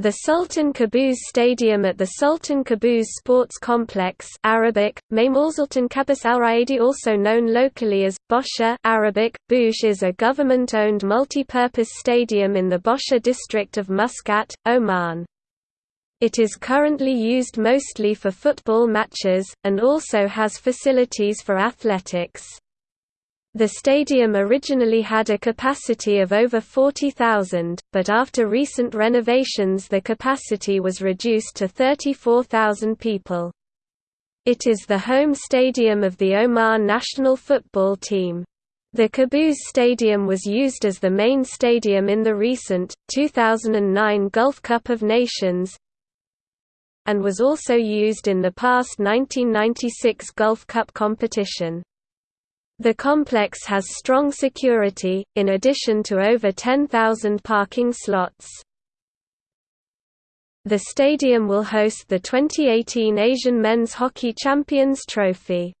The Sultan Qaboos Stadium at the Sultan Qaboos Sports Complex Arabic, Sultan Qaboos Al also known locally as, Bawshar Arabic, Bush is a government-owned multi-purpose stadium in the Bawshar district of Muscat, Oman. It is currently used mostly for football matches, and also has facilities for athletics. The stadium originally had a capacity of over 40,000, but after recent renovations the capacity was reduced to 34,000 people. It is the home stadium of the Oman national football team. The Qaboos Stadium was used as the main stadium in the recent, 2009 Gulf Cup of Nations and was also used in the past 1996 Gulf Cup competition. The complex has strong security, in addition to over 10,000 parking slots. The stadium will host the 2018 Asian Men's Hockey Champions Trophy.